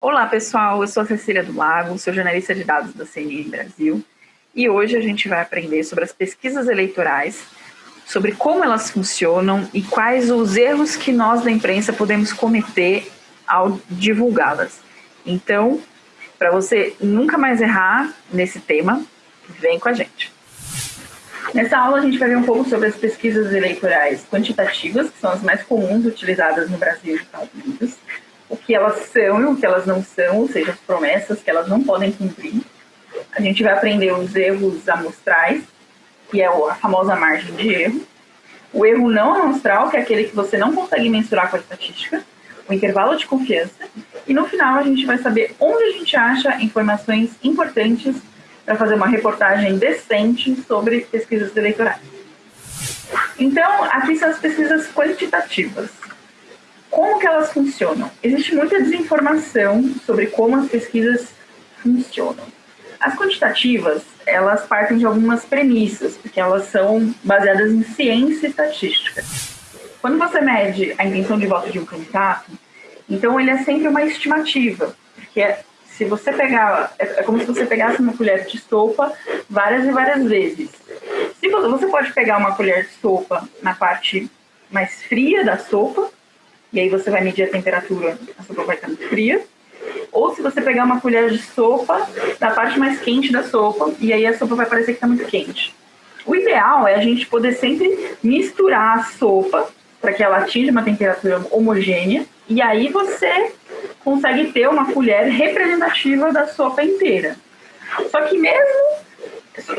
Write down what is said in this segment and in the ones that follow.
Olá, pessoal. Eu sou a Cecília do Lago, sou jornalista de dados da CNN Brasil. E hoje a gente vai aprender sobre as pesquisas eleitorais, sobre como elas funcionam e quais os erros que nós da imprensa podemos cometer ao divulgá-las. Então, para você nunca mais errar nesse tema, vem com a gente. Nessa aula a gente vai ver um pouco sobre as pesquisas eleitorais quantitativas, que são as mais comuns utilizadas no Brasil e nos Estados Unidos, o que elas são e o que elas não são, ou seja, as promessas que elas não podem cumprir. A gente vai aprender os erros amostrais, que é a famosa margem de erro, o erro não amostral, que é aquele que você não consegue mensurar com a estatística, o intervalo de confiança, e no final a gente vai saber onde a gente acha informações importantes para fazer uma reportagem decente sobre pesquisas eleitorais. Então, aqui são as pesquisas quantitativas. Como que elas funcionam? Existe muita desinformação sobre como as pesquisas funcionam. As quantitativas, elas partem de algumas premissas, porque elas são baseadas em ciência e estatística. Quando você mede a intenção de voto de um candidato, então ele é sempre uma estimativa, porque se você pegar, é, é como se você pegasse uma colher de sopa várias e várias vezes. Se você, você pode pegar uma colher de sopa na parte mais fria da sopa, e aí você vai medir a temperatura, a sopa vai estar muito fria. Ou se você pegar uma colher de sopa da parte mais quente da sopa, e aí a sopa vai parecer que está muito quente. O ideal é a gente poder sempre misturar a sopa para que ela atinja uma temperatura homogênea, e aí você consegue ter uma colher representativa da sopa inteira. Só que mesmo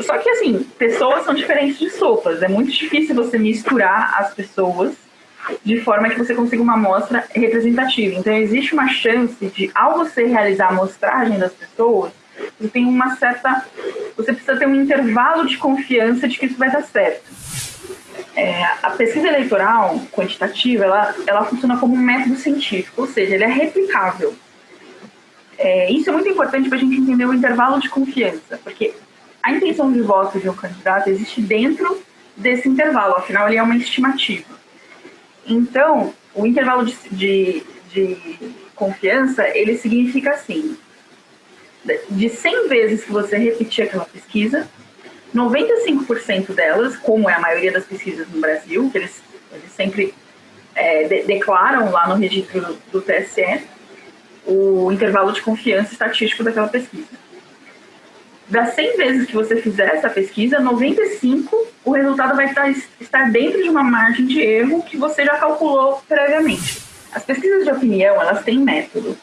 só que assim, pessoas são diferentes de sopas. É muito difícil você misturar as pessoas de forma que você consiga uma amostra representativa. Então existe uma chance de, ao você realizar a amostragem das pessoas, você tem uma certa. Você precisa ter um intervalo de confiança de que isso vai dar certo. É, a pesquisa eleitoral quantitativa, ela, ela funciona como um método científico, ou seja, ele é replicável. É, isso é muito importante para a gente entender o intervalo de confiança, porque a intenção de voto de um candidato existe dentro desse intervalo, afinal ele é uma estimativa. Então, o intervalo de, de, de confiança, ele significa assim, de 100 vezes que você repetir aquela pesquisa, 95% delas, como é a maioria das pesquisas no Brasil, que eles, eles sempre é, de, declaram lá no registro do, do TSE, o intervalo de confiança estatístico daquela pesquisa das 100 vezes que você fizer essa pesquisa, 95 o resultado vai estar, estar dentro de uma margem de erro que você já calculou previamente. As pesquisas de opinião, elas têm método.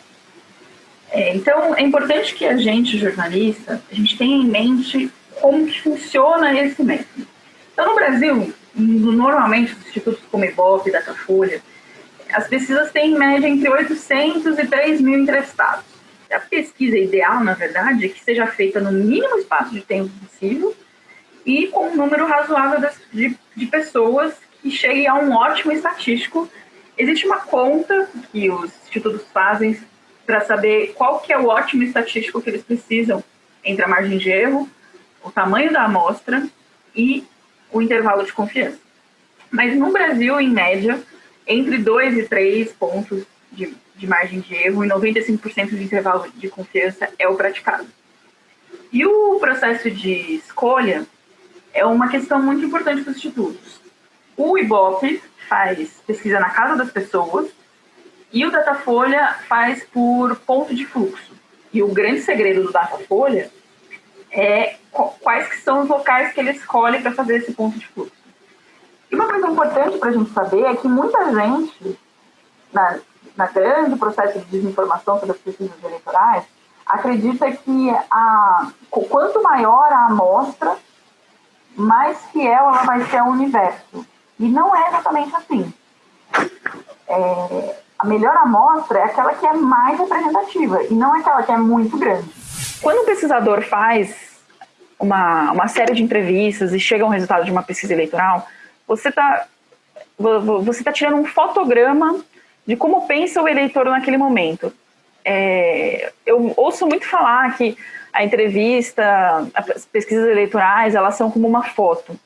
É, então, é importante que a gente, jornalista, a gente tenha em mente como que funciona esse método. Então, no Brasil, normalmente, os institutos como Ibope, Datafolha, as pesquisas têm em média entre 800 e 3 mil entrevistados a pesquisa ideal, na verdade, é que seja feita no mínimo espaço de tempo possível e com um número razoável de, de pessoas que cheguem a um ótimo estatístico. Existe uma conta que os institutos fazem para saber qual que é o ótimo estatístico que eles precisam entre a margem de erro, o tamanho da amostra e o intervalo de confiança. Mas no Brasil, em média, entre 2 e 3 pontos de de margem de erro e 95% de intervalo de confiança é o praticado. E o processo de escolha é uma questão muito importante para os institutos. O IBOP faz pesquisa na casa das pessoas e o Datafolha faz por ponto de fluxo. E o grande segredo do Datafolha é quais que são os locais que ele escolhe para fazer esse ponto de fluxo. E uma coisa importante para a gente saber é que muita gente, na, na grande processo de desinformação sobre as pesquisas eleitorais, acredita que a, quanto maior a amostra, mais fiel ela vai ser ao universo. E não é exatamente assim. É, a melhor amostra é aquela que é mais representativa e não aquela que é muito grande. Quando o pesquisador faz uma, uma série de entrevistas e chega um resultado de uma pesquisa eleitoral, você está você tá tirando um fotograma de como pensa o eleitor naquele momento. é, eu ouço muito falar que a entrevista, as pesquisas eleitorais, elas são como uma foto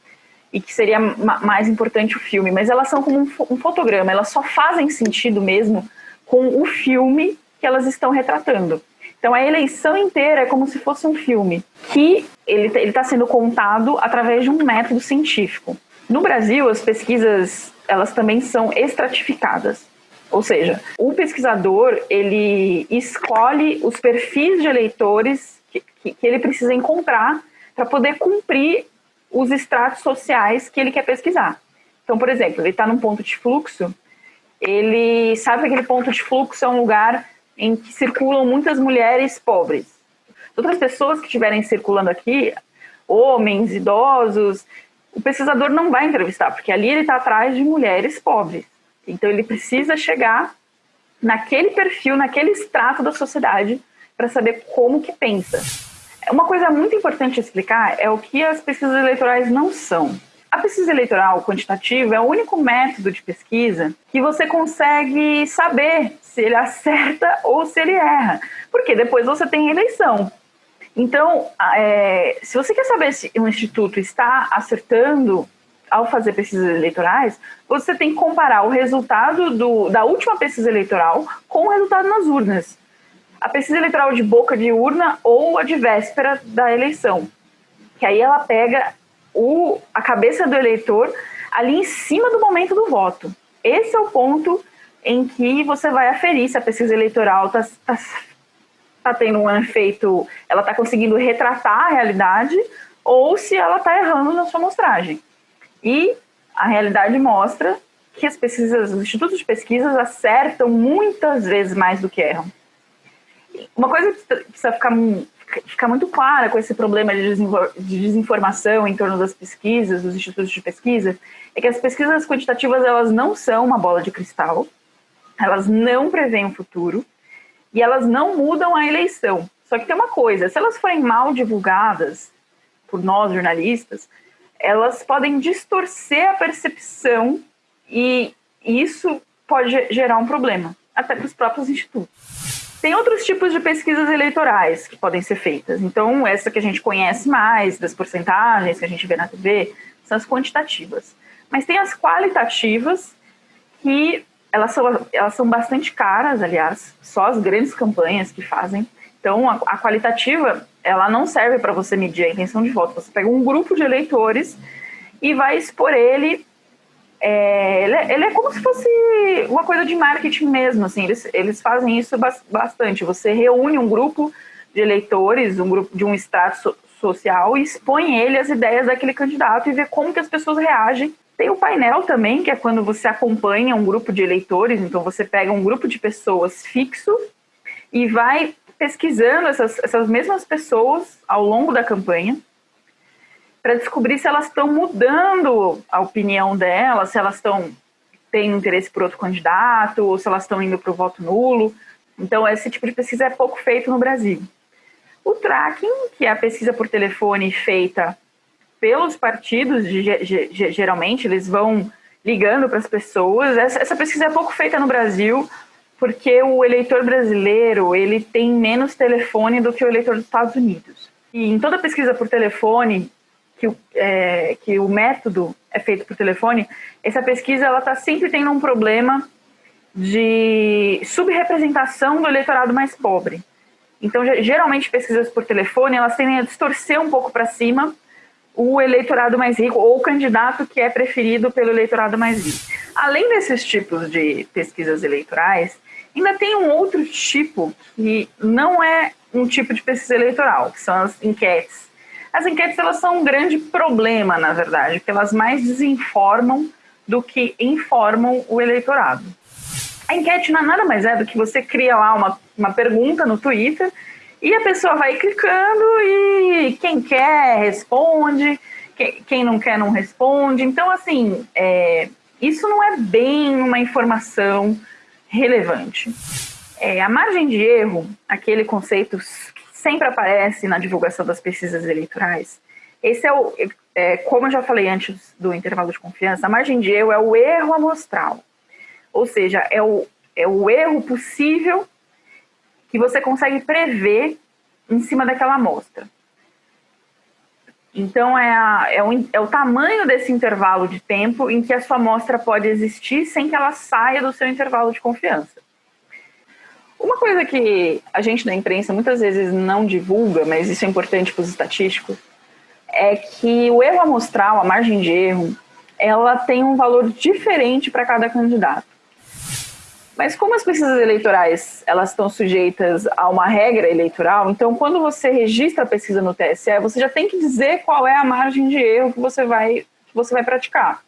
e que seria mais importante o filme, mas elas são como um, um fotograma, elas só fazem sentido mesmo com o filme que elas estão retratando. Então a eleição inteira é como se fosse um filme que ele está sendo contado através de um método científico. No Brasil, as pesquisas elas também são estratificadas. Ou seja, o pesquisador ele escolhe os perfis de eleitores que, que, que ele precisa encontrar para poder cumprir os estratos sociais que ele quer pesquisar. Então, por exemplo, ele está num ponto de fluxo, ele sabe que aquele ponto de fluxo é um lugar em que circulam muitas mulheres pobres. Outras pessoas que estiverem circulando aqui, homens, idosos, o pesquisador não vai entrevistar, porque ali ele está atrás de mulheres pobres. Então ele precisa chegar naquele perfil, naquele extrato da sociedade, para saber como que pensa. Uma coisa muito importante explicar é o que as pesquisas eleitorais não são. A pesquisa eleitoral quantitativa é o único método de pesquisa que você consegue saber se ele acerta ou se ele erra, porque depois você tem eleição. Então, é, se você quer saber se um instituto está acertando ao fazer pesquisas eleitorais, você tem que comparar o resultado do, da última pesquisa eleitoral com o resultado nas urnas a pesquisa eleitoral de boca de urna ou a de véspera da eleição. Que aí ela pega o, a cabeça do eleitor ali em cima do momento do voto. Esse é o ponto em que você vai aferir se a pesquisa eleitoral está tá, tá tendo um efeito, ela está conseguindo retratar a realidade ou se ela está errando na sua mostragem. E a realidade mostra que as pesquisas, os institutos de pesquisas acertam muitas vezes mais do que erram. Uma coisa que precisa ficar, ficar muito clara com esse problema de desinformação em torno das pesquisas, dos institutos de pesquisa, é que as pesquisas quantitativas elas não são uma bola de cristal, elas não preveem o futuro e elas não mudam a eleição. Só que tem uma coisa, se elas forem mal divulgadas por nós jornalistas, elas podem distorcer a percepção e isso pode gerar um problema, até para os próprios institutos. Tem outros tipos de pesquisas eleitorais que podem ser feitas. Então, essa que a gente conhece mais, das porcentagens que a gente vê na TV, são as quantitativas. Mas tem as qualitativas, que elas são, elas são bastante caras, aliás, só as grandes campanhas que fazem. Então, a, a qualitativa, ela não serve para você medir a intenção de voto. Você pega um grupo de eleitores e vai expor ele é, ele, é, ele, é, como se fosse uma coisa de marketing mesmo, assim, eles, eles fazem isso bastante. Você reúne um grupo de eleitores, um grupo de um extrato social e expõe ele as ideias daquele candidato e vê como que as pessoas reagem. Tem o painel também, que é quando você acompanha um grupo de eleitores, então você pega um grupo de pessoas fixo e vai pesquisando essas, essas mesmas pessoas ao longo da campanha para descobrir se elas estão mudando a opinião delas, se elas estão têm interesse por outro candidato, ou se elas estão indo para o voto nulo. Então, esse tipo de pesquisa é pouco feito no Brasil. O tracking, que é a pesquisa por telefone feita pelos partidos, geralmente, eles vão ligando para as pessoas. Essa, pesquisa é pouco feita no Brasil, porque o eleitor brasileiro ele tem menos telefone do que o eleitor dos Estados Unidos. E em toda pesquisa por telefone, que o, é, que o método é feito por telefone, essa pesquisa ela está sempre tendo um problema de subrepresentação do eleitorado mais pobre. Então, geralmente, pesquisas por telefone, elas tendem a distorcer um pouco para cima o eleitorado mais rico ou o candidato que é preferido pelo eleitorado mais rico. Além desses tipos de pesquisas eleitorais, ainda tem um outro tipo que não é um tipo de pesquisa eleitoral, que são as enquetes as enquetes elas são um grande problema, na verdade, porque elas mais desinformam do que informam o eleitorado. A enquete não é nada mais é do que você cria lá uma, uma pergunta no Twitter e a pessoa vai clicando e quem quer responde, quem, quem não quer não responde. Então, assim, é, isso não é bem uma informação relevante. É, a margem de erro, aquele conceito sempre aparece na divulgação das pesquisas eleitorais. Esse é o, é, como eu já falei antes do intervalo de confiança, a margem de erro é o erro amostral. Ou seja, é o, é o erro possível que você consegue prever em cima daquela amostra. Então, é, a, é, o, é, o, tamanho desse intervalo de tempo em que a sua amostra pode existir sem que ela saia do seu intervalo de confiança. Uma coisa que a gente da imprensa muitas vezes não divulga, mas isso é importante para os estatísticos, é que o erro amostral, a margem de erro, ela tem um valor diferente para cada candidato. Mas como as pesquisas eleitorais elas estão sujeitas a uma regra eleitoral, então quando você registra a pesquisa no TSE, você já tem que dizer qual é a margem de erro que você vai, que você vai praticar.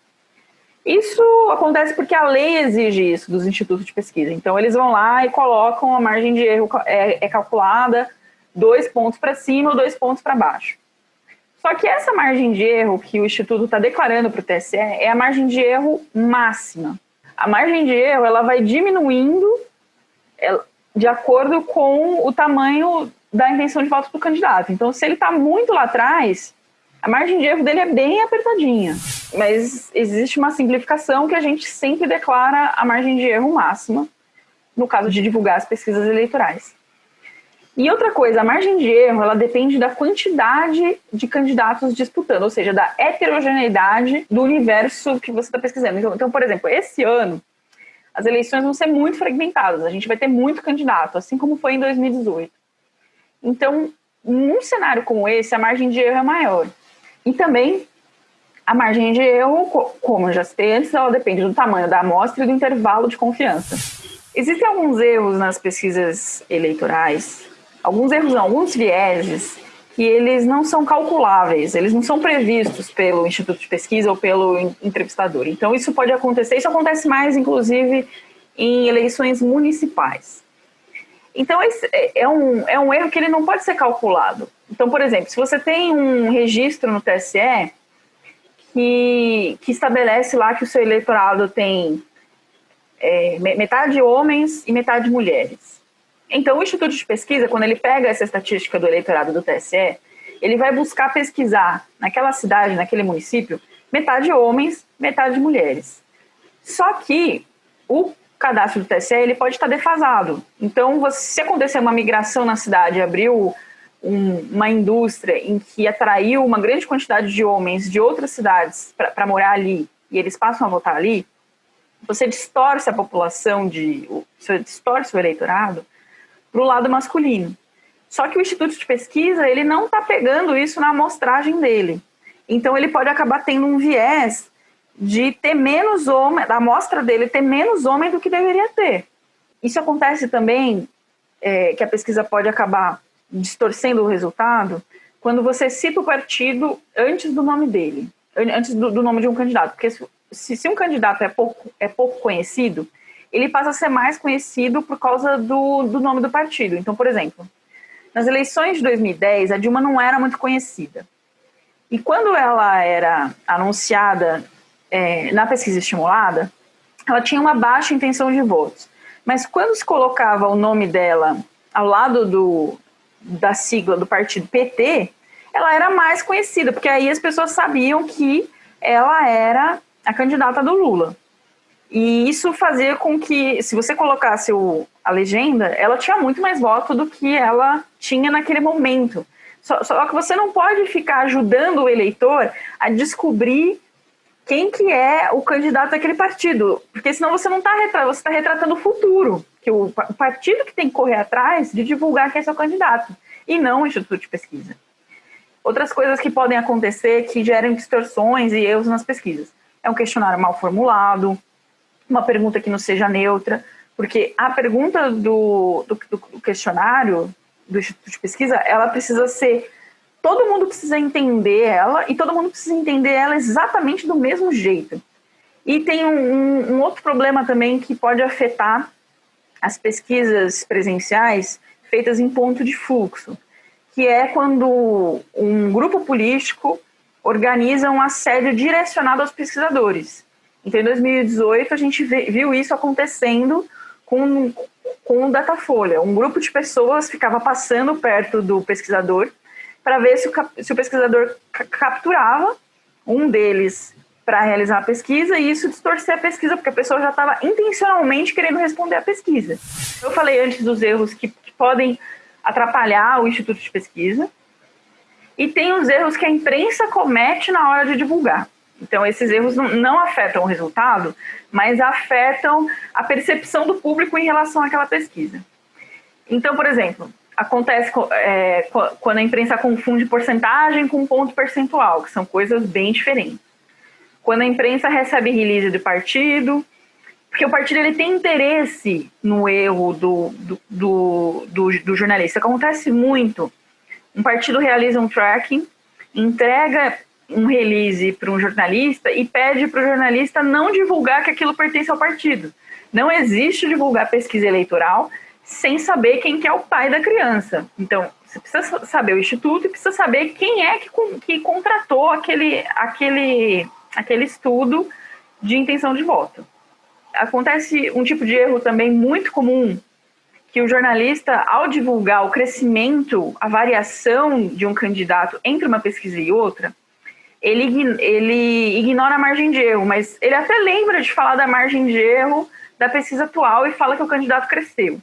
Isso acontece porque a lei exige isso dos institutos de pesquisa. Então eles vão lá e colocam a margem de erro é, é calculada dois pontos para cima ou dois pontos para baixo. Só que essa margem de erro que o instituto está declarando para o TSE é a margem de erro máxima a margem de erro ela vai diminuindo de acordo com o tamanho da intenção de voto do candidato. Então, se ele está muito lá atrás, a margem de erro dele é bem apertadinha. Mas existe uma simplificação que a gente sempre declara a margem de erro máxima, no caso de divulgar as pesquisas eleitorais. E outra coisa, a margem de erro, ela depende da quantidade de candidatos disputando, ou seja, da heterogeneidade do universo que você está pesquisando. Então, então, por exemplo, esse ano, as eleições vão ser muito fragmentadas, a gente vai ter muito candidato, assim como foi em 2018. Então, num cenário como esse, a margem de erro é maior. E também, a margem de erro, como já citei antes, ela depende do tamanho da amostra e do intervalo de confiança. Existem alguns erros nas pesquisas eleitorais alguns erros, alguns vieses que eles não são calculáveis, eles não são previstos pelo instituto de pesquisa ou pelo entrevistador. Então isso pode acontecer, isso acontece mais inclusive em eleições municipais. Então esse é, é um, é um erro que ele não pode ser calculado. Então, por exemplo, se você tem um registro no TSE que, que estabelece lá que o seu eleitorado tem é, metade homens e metade mulheres, então, o Instituto de Pesquisa, quando ele pega essa estatística do eleitorado do TSE, ele vai buscar pesquisar naquela cidade, naquele município, metade homens, metade mulheres. Só que o cadastro do TSE ele pode estar defasado. Então, se acontecer uma migração na cidade, abriu um, uma indústria em que atraiu uma grande quantidade de homens de outras cidades para morar ali e eles passam a votar ali, você distorce a população de, você distorce o eleitorado para o lado masculino. Só que o Instituto de Pesquisa, ele não está pegando isso na amostragem dele. Então, ele pode acabar tendo um viés de ter menos homem, da amostra dele ter menos homem do que deveria ter. Isso acontece também, é, que a pesquisa pode acabar distorcendo o resultado, quando você cita o partido antes do nome dele, antes do, do nome de um candidato. Porque se, se um candidato é pouco, é pouco conhecido, ele passa a ser mais conhecido por causa do, do nome do partido. Então, por exemplo, nas eleições de 2010, a Dilma não era muito conhecida. E quando ela era anunciada é, na pesquisa estimulada, ela tinha uma baixa intenção de votos. Mas quando se colocava o nome dela ao lado do, da sigla do partido PT, ela era mais conhecida, porque aí as pessoas sabiam que ela era a candidata do Lula. E isso fazia com que, se você colocasse o, a legenda, ela tinha muito mais voto do que ela tinha naquele momento. Só, só, que você não pode ficar ajudando o eleitor a descobrir quem que é o candidato daquele partido, porque senão você não está retratando, você está retratando o futuro, que o, partido que tem que correr atrás de divulgar quem é seu candidato, e não o Instituto de Pesquisa. Outras coisas que podem acontecer que geram distorções e erros nas pesquisas. É um questionário mal formulado, uma pergunta que não seja neutra, porque a pergunta do, do, do questionário do Instituto de Pesquisa, ela precisa ser todo mundo precisa entender ela e todo mundo precisa entender ela exatamente do mesmo jeito. E tem um, um, outro problema também que pode afetar as pesquisas presenciais feitas em ponto de fluxo, que é quando um grupo político organiza um assédio direcionado aos pesquisadores. Então, em 2018, a gente viu isso acontecendo com, com o Datafolha. Um grupo de pessoas ficava passando perto do pesquisador para ver se o, se o pesquisador capturava um deles para realizar a pesquisa e isso distorcer a pesquisa, porque a pessoa já estava intencionalmente querendo responder à pesquisa. Eu falei antes dos erros que, que podem atrapalhar o instituto de pesquisa, e tem os erros que a imprensa comete na hora de divulgar. Então, esses erros não, não, afetam o resultado, mas afetam a percepção do público em relação àquela pesquisa. Então, por exemplo, acontece é, quando a imprensa confunde porcentagem com ponto percentual, que são coisas bem diferentes. Quando a imprensa recebe release do partido, porque o partido ele tem interesse no erro do, do, do, do, do jornalista. Acontece muito. Um partido realiza um tracking, entrega um release para um jornalista e pede para o jornalista não divulgar que aquilo pertence ao partido. Não existe divulgar pesquisa eleitoral sem saber quem que é o pai da criança. Então, você precisa saber o instituto e precisa saber quem é que, que contratou aquele, aquele, aquele estudo de intenção de voto. Acontece um tipo de erro também muito comum, que o jornalista, ao divulgar o crescimento, a variação de um candidato entre uma pesquisa e outra, ele, ele ignora a margem de erro, mas ele até lembra de falar da margem de erro da pesquisa atual e fala que o candidato cresceu.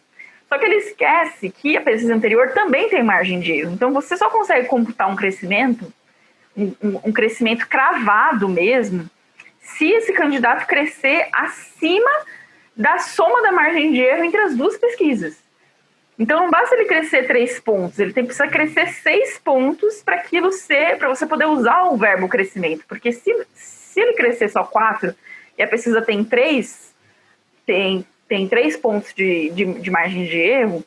Só que ele esquece que a pesquisa anterior também tem margem de erro. Então você só consegue computar um crescimento, um, um crescimento cravado mesmo, se esse candidato crescer acima da soma da margem de erro entre as duas pesquisas. Então não basta ele crescer três pontos, ele tem precisa crescer seis pontos para aquilo ser, para você poder usar o verbo crescimento. Porque se, se ele crescer só quatro e a pesquisa tem três, tem, tem três pontos de, de, de margem de erro,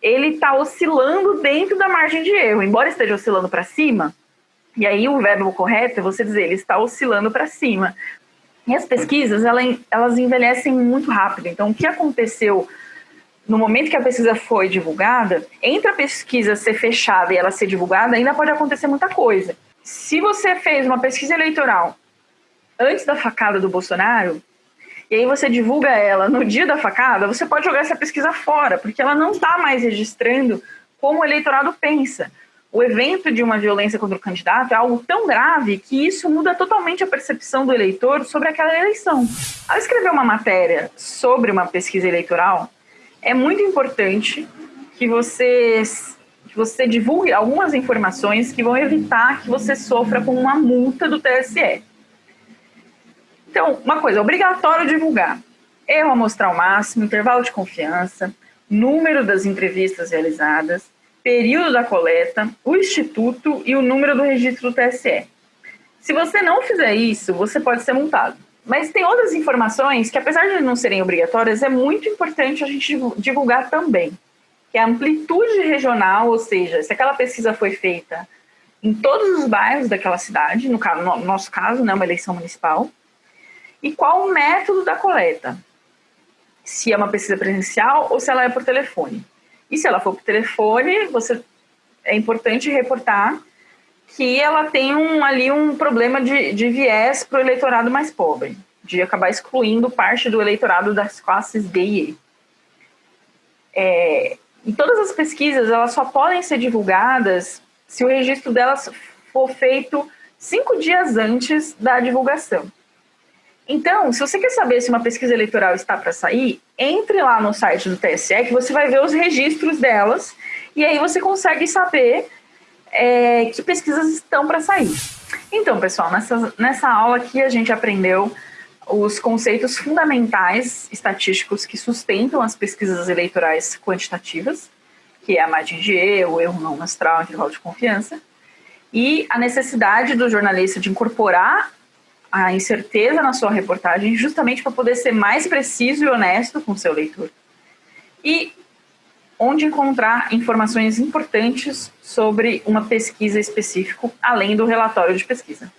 ele está oscilando dentro da margem de erro, embora esteja oscilando para cima. E aí o verbo correto é você dizer ele está oscilando para cima. E as pesquisas, elas envelhecem muito rápido. Então, o que aconteceu no momento que a pesquisa foi divulgada, entre a pesquisa ser fechada e ela ser divulgada, ainda pode acontecer muita coisa. Se você fez uma pesquisa eleitoral antes da facada do Bolsonaro, e aí você divulga ela no dia da facada, você pode jogar essa pesquisa fora, porque ela não está mais registrando como o eleitorado pensa. O evento de uma violência contra o candidato é algo tão grave que isso muda totalmente a percepção do eleitor sobre aquela eleição. Ao escrever uma matéria sobre uma pesquisa eleitoral, é muito importante que você, que você divulgue algumas informações que vão evitar que você sofra com uma multa do TSE. Então, uma coisa, é obrigatório divulgar. Erro amostral máximo, intervalo de confiança, número das entrevistas realizadas, período da coleta, o instituto e o número do registro do TSE. Se você não fizer isso, você pode ser multado. Mas tem outras informações que, apesar de não serem obrigatórias, é muito importante a gente divulgar também, que é a amplitude regional, ou seja, se aquela pesquisa foi feita em todos os bairros daquela cidade, no, caso, no nosso caso, né, uma eleição municipal, e qual o método da coleta, se é uma pesquisa presencial ou se ela é por telefone. E se ela for por telefone, você é importante reportar que ela tem um, ali um problema de, de viés para o eleitorado mais pobre, de acabar excluindo parte do eleitorado das classes B e E. É, e todas as pesquisas elas só podem ser divulgadas se o registro delas for feito cinco dias antes da divulgação. Então, se você quer saber se uma pesquisa eleitoral está para sair, entre lá no site do TSE que você vai ver os registros delas e aí você consegue saber é, que pesquisas estão para sair. Então, pessoal, nessa, nessa aula aqui a gente aprendeu os conceitos fundamentais estatísticos que sustentam as pesquisas eleitorais quantitativas, que é a margem de erro, erro não amostral, intervalo de confiança, e a necessidade do jornalista de incorporar a incerteza na sua reportagem, justamente para poder ser mais preciso e honesto com seu leitor. E onde encontrar informações importantes sobre uma pesquisa específica, além do relatório de pesquisa.